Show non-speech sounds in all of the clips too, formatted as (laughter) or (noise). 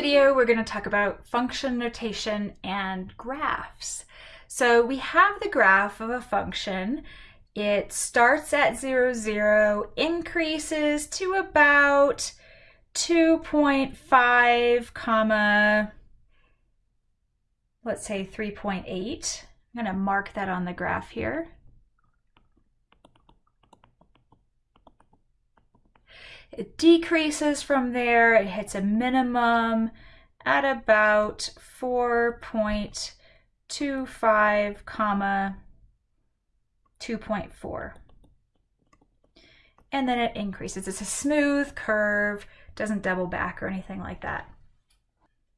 video, we're going to talk about function notation and graphs. So we have the graph of a function. It starts at 0, 0, increases to about 2.5 comma, let's say 3.8. I'm going to mark that on the graph here. It decreases from there. It hits a minimum at about 4.25 comma 2.4. And then it increases. It's a smooth curve, doesn't double back or anything like that.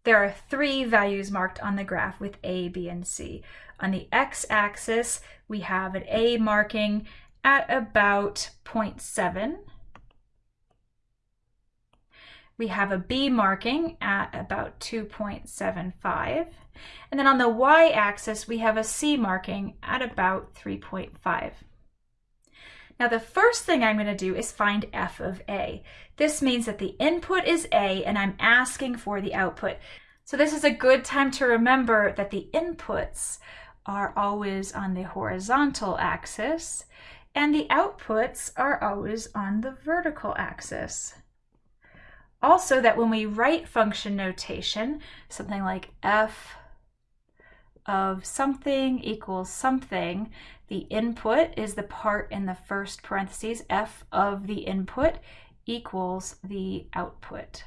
There are three values marked on the graph with A, B, and C. On the x-axis, we have an A marking at about 0.7 we have a B marking at about 2.75. And then on the y-axis, we have a C marking at about 3.5. Now the first thing I'm going to do is find f of a. This means that the input is a and I'm asking for the output. So this is a good time to remember that the inputs are always on the horizontal axis and the outputs are always on the vertical axis. Also that when we write function notation, something like f of something equals something, the input is the part in the first parentheses, f of the input equals the output.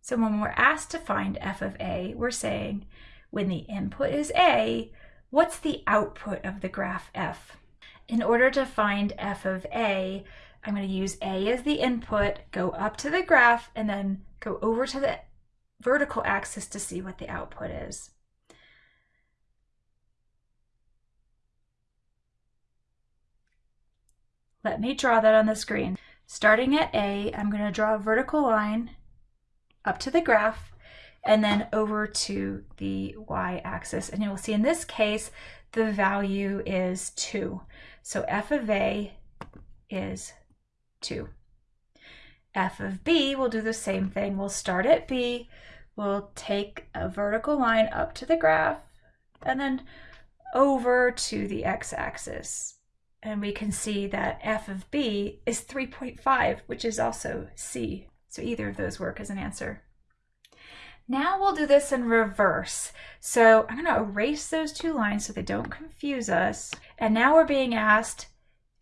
So when we're asked to find f of a, we're saying when the input is a, what's the output of the graph f? In order to find f of a, I'm going to use A as the input, go up to the graph, and then go over to the vertical axis to see what the output is. Let me draw that on the screen. Starting at A, I'm going to draw a vertical line up to the graph and then over to the y-axis. And you will see in this case, the value is 2. So f of A is 2. f of b will do the same thing. We'll start at b, we'll take a vertical line up to the graph, and then over to the x-axis. And we can see that f of b is 3.5, which is also c. So either of those work as an answer. Now we'll do this in reverse. So I'm going to erase those two lines so they don't confuse us. And now we're being asked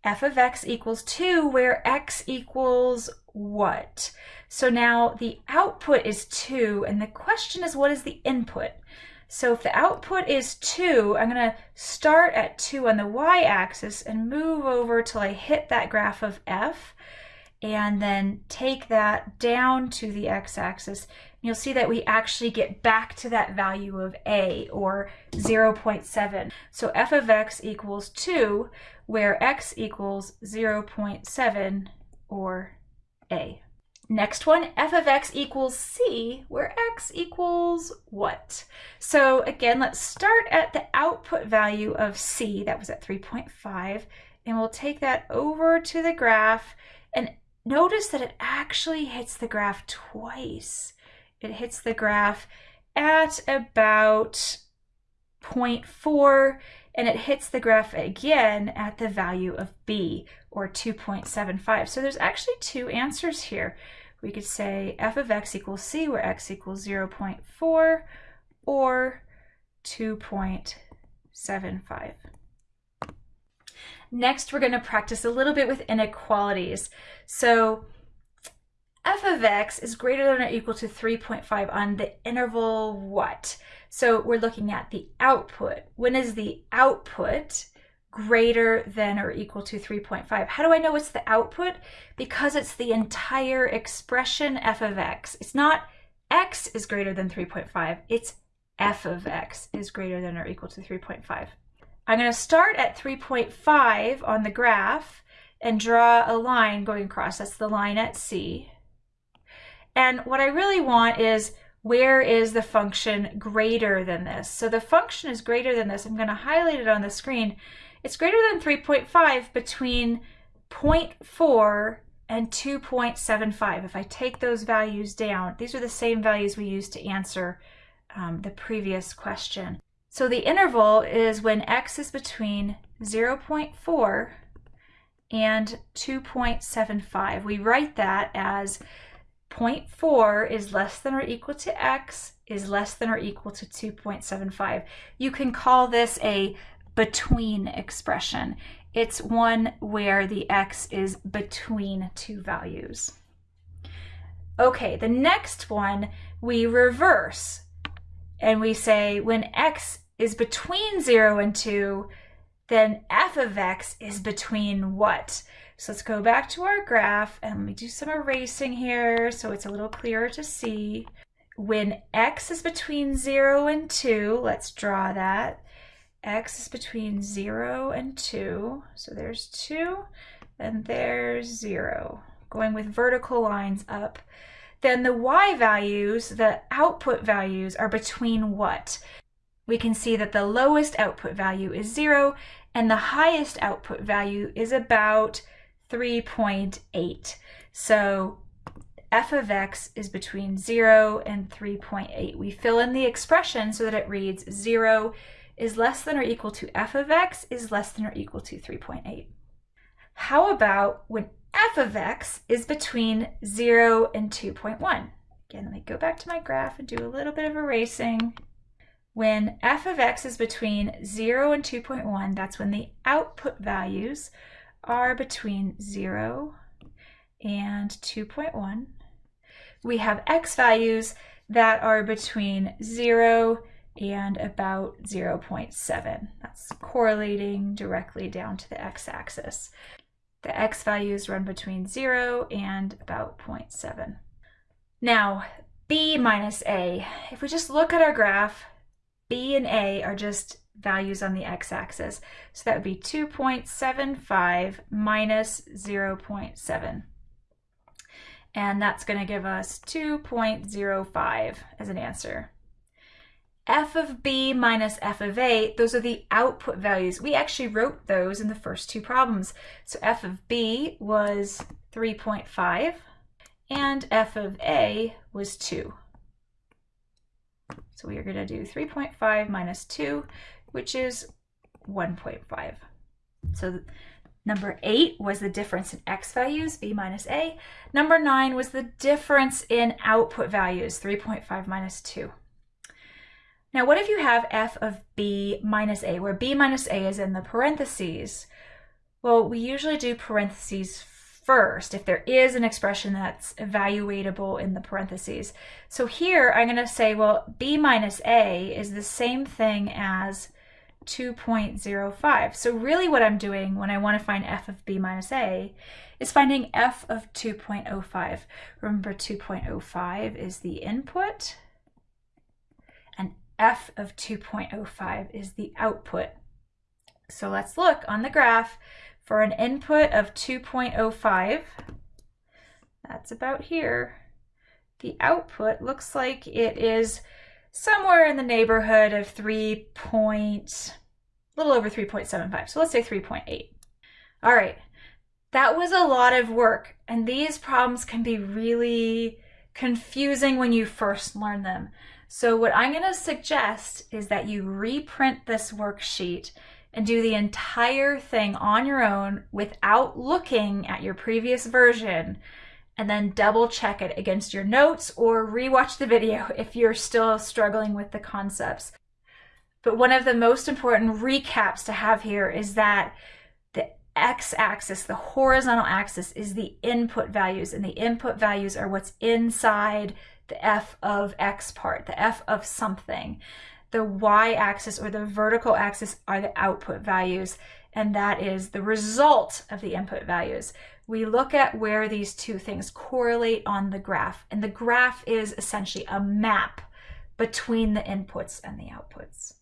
f of x equals 2 where x equals what? So now the output is 2 and the question is what is the input? So if the output is 2, I'm going to start at 2 on the y-axis and move over till I hit that graph of f and then take that down to the x-axis. You'll see that we actually get back to that value of a, or 0.7. So f of x equals 2, where x equals 0.7, or a. Next one, f of x equals c, where x equals what? So again, let's start at the output value of c, that was at 3.5, and we'll take that over to the graph and notice that it actually hits the graph twice. It hits the graph at about 0.4 and it hits the graph again at the value of b or 2.75. So there's actually two answers here. We could say f of x equals c where x equals 0.4 or 2.75. Next, we're going to practice a little bit with inequalities. So f of x is greater than or equal to 3.5 on the interval what? So we're looking at the output. When is the output greater than or equal to 3.5? How do I know it's the output? Because it's the entire expression f of x. It's not x is greater than 3.5, it's f of x is greater than or equal to 3.5. I'm going to start at 3.5 on the graph and draw a line going across. That's the line at C. And what I really want is where is the function greater than this? So the function is greater than this. I'm going to highlight it on the screen. It's greater than 3.5 between 0.4 and 2.75. If I take those values down, these are the same values we used to answer um, the previous question. So the interval is when x is between 0.4 and 2.75. We write that as 0.4 is less than or equal to x is less than or equal to 2.75. You can call this a between expression. It's one where the x is between two values. Okay, the next one we reverse and we say when x is between 0 and 2, then f of x is between what? So let's go back to our graph and let me do some erasing here so it's a little clearer to see. When x is between 0 and 2, let's draw that x is between 0 and 2. So there's 2 and there's 0. Going with vertical lines up. Then the y values, the output values, are between what? We can see that the lowest output value is 0 and the highest output value is about 3.8. So f of x is between 0 and 3.8. We fill in the expression so that it reads 0 is less than or equal to f of x is less than or equal to 3.8. How about when f of x is between 0 and 2.1? Again, let me go back to my graph and do a little bit of erasing. When f of x is between 0 and 2.1, that's when the output values are between 0 and 2.1. We have x values that are between 0 and about 0.7. That's correlating directly down to the x-axis. The x values run between 0 and about 0.7. Now, b minus a. If we just look at our graph, b and a are just values on the x-axis. So that would be 2.75 minus 0.7. And that's going to give us 2.05 as an answer f of b minus f of a, those are the output values. We actually wrote those in the first two problems. So f of b was 3.5 and f of a was 2. So we are going to do 3.5 minus 2, which is 1.5. So number 8 was the difference in x values, b minus a. Number 9 was the difference in output values, 3.5 minus 2. Now, what if you have f of b minus a, where b minus a is in the parentheses? Well, we usually do parentheses first if there is an expression that's evaluatable in the parentheses. So here I'm going to say, well, b minus a is the same thing as 2.05. So really what I'm doing when I want to find f of b minus a is finding f of 2.05. Remember 2.05 is the input and f of 2.05 is the output. So let's look on the graph for an input of 2.05. That's about here. The output looks like it is somewhere in the neighborhood of 3 point, a little over 3.75. So let's say 3.8. All right, that was a lot of work. And these problems can be really confusing when you first learn them. So what I'm going to suggest is that you reprint this worksheet and do the entire thing on your own without looking at your previous version and then double check it against your notes or rewatch the video (laughs) if you're still struggling with the concepts. But one of the most important recaps to have here is that the x-axis, the horizontal axis, is the input values, and the input values are what's inside the f of x part, the f of something. The y-axis or the vertical axis are the output values, and that is the result of the input values. We look at where these two things correlate on the graph, and the graph is essentially a map between the inputs and the outputs.